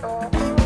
Oh.